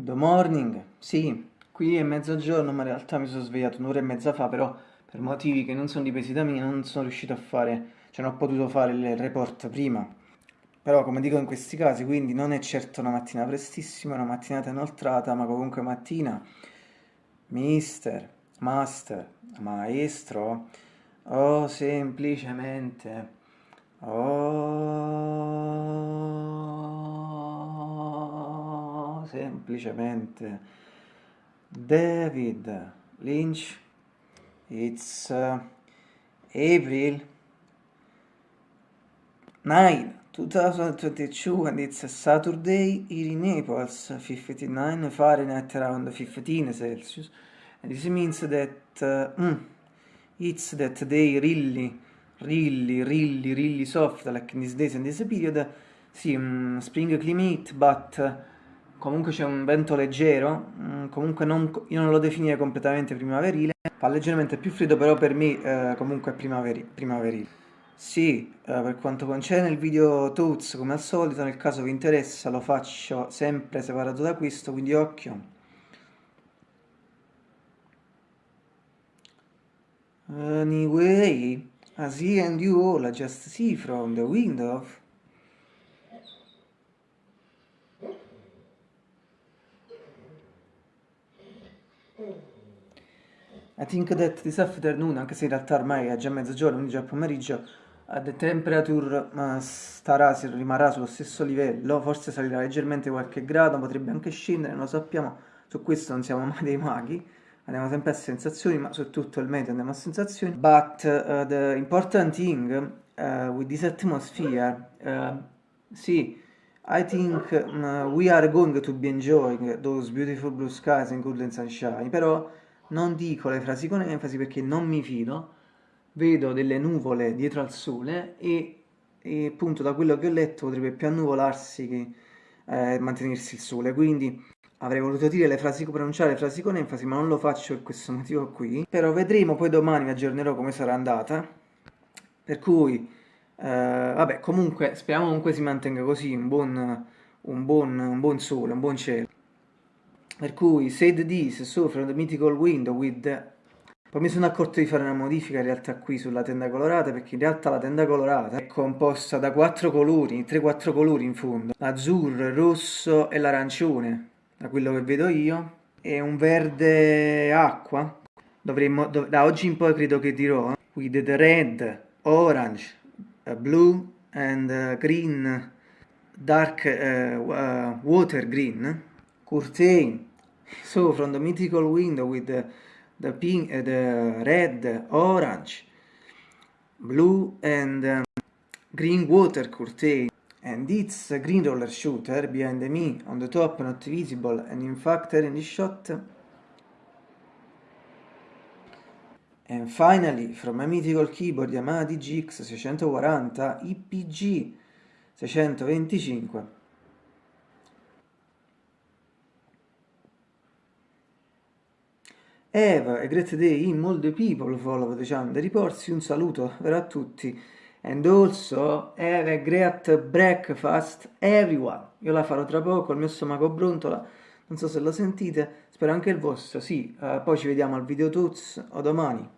Good morning, sì, qui è mezzogiorno ma in realtà mi sono svegliato un'ora e mezza fa però per motivi che non sono dipesi da me non sono riuscito a fare, cioè non ho potuto fare il report prima. Però come dico in questi casi, quindi non è certo una mattina prestissima, una mattinata inoltrata, ma comunque mattina, mister, master, maestro, o semplicemente, o semplicemente David Lynch, it's uh, April 9 2022 and it's a Saturday here in Naples, 59 Fahrenheit around 15 Celsius. And this means that uh, mm, it's that day really, really, really, really soft, like in these days and this period. Sì, um, spring climate, but uh, comunque c'è un vento leggero, um, comunque non, io non lo definirei completamente primaverile, fa leggermente più freddo, però per me uh, comunque è primaveri primaverile. Sì, eh, per quanto concerne il video Toots, come al solito, nel caso vi interessa lo faccio sempre separato da questo, quindi occhio. Anyway, as he and you all I just see from the window. I think that this afternoon, anche se in realtà ormai è già mezzogiorno, quindi già pomeriggio, the temperature uh, starà, rimarrà sullo stesso livello, forse salirà leggermente qualche grado, potrebbe anche scendere, non lo sappiamo, su questo non siamo mai dei maghi, andiamo sempre a sensazioni, ma su tutto il meteo andiamo a sensazioni. But uh, the important thing uh, with this atmosphere, uh, sì, I think uh, we are going to be enjoying those beautiful blue skies and golden sunshine, però non dico le frasi con enfasi perché non mi fido, vedo delle nuvole dietro al sole e, e appunto da quello che ho letto potrebbe più annuvolarsi che eh, mantenersi il sole, quindi avrei voluto dire le frasi, pronunciare le frasi con enfasi, ma non lo faccio per questo motivo qui. Però vedremo, poi domani vi aggiornerò come sarà andata. Per cui, vabbè, comunque speriamo comunque si mantenga così, un buon, un buon, un buon sole, un buon cielo. Per cui, said this, so from the mythical window with poi mi sono accorto di fare una modifica in realtà qui sulla tenda colorata perché in realtà la tenda colorata è composta da quattro colori, 3-4 colori in fondo, l'azzurro, il rosso e l'arancione, da quello che vedo io, e un verde acqua, dovremmo, dov da oggi in poi credo che dirò, with the red, orange, blue and uh, green, dark uh, water green, curtain, so from the mythical window with the the pink, the red, orange, blue and um, green water curtain. And it's a green roller shooter behind me on the top not visible and in fact in the shot and finally from my mythical keyboard Yamaha DGX 640 IPG 625 Eva, a great day in all the people follow the channel reports, un saluto a tutti. And also have a great breakfast everyone. Io la farò tra poco, il mio stomaco brontola non so se lo sentite, spero anche il vostro, sì, uh, poi ci vediamo al video tuts o domani